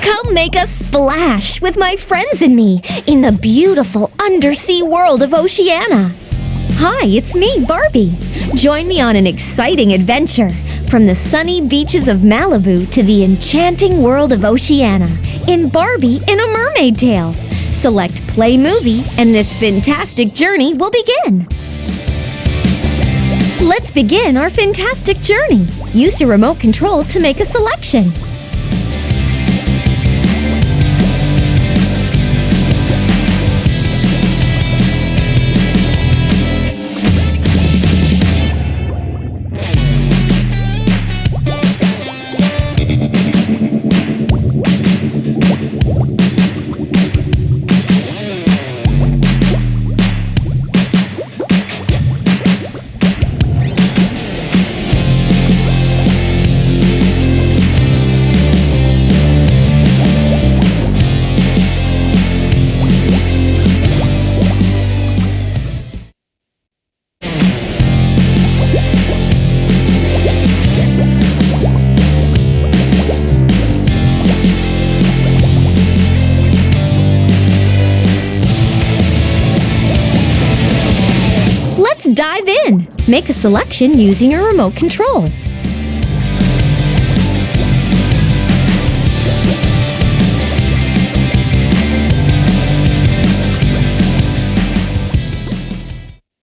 Come make a splash with my friends and me in the beautiful undersea world of Oceania. Hi, it's me, Barbie. Join me on an exciting adventure from the sunny beaches of Malibu to the enchanting world of Oceania in Barbie in a Mermaid Tale. Select Play Movie, and this fantastic journey will begin. Let's begin our fantastic journey. Use your remote control to make a selection. Let's dive in. Make a selection using your remote control.